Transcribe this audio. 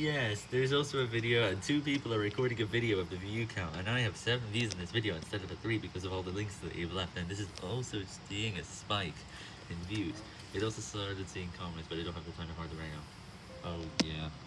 Yes, there's also a video, and two people are recording a video of the view count, and I have 7 views in this video instead of a 3 because of all the links that you've left, and this is also seeing a spike in views. It also started seeing comments, but I don't have the time to hardly